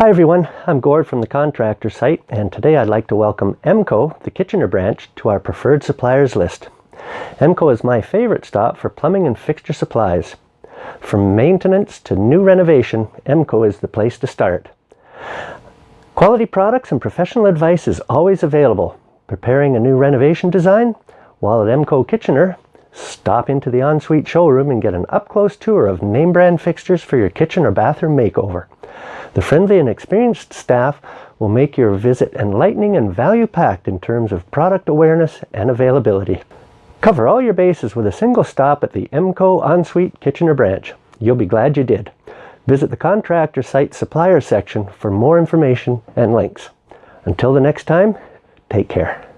Hi everyone, I'm Gord from the contractor site and today I'd like to welcome EMCO, the Kitchener branch, to our preferred suppliers list. EMCO is my favorite stop for plumbing and fixture supplies. From maintenance to new renovation, EMCO is the place to start. Quality products and professional advice is always available. Preparing a new renovation design? While at EMCO Kitchener, stop into the ensuite showroom and get an up-close tour of name brand fixtures for your kitchen or bathroom makeover. The friendly and experienced staff will make your visit enlightening and value-packed in terms of product awareness and availability. Cover all your bases with a single stop at the EMCO Ensuite Kitchener branch. You'll be glad you did. Visit the contractor site supplier section for more information and links. Until the next time, take care.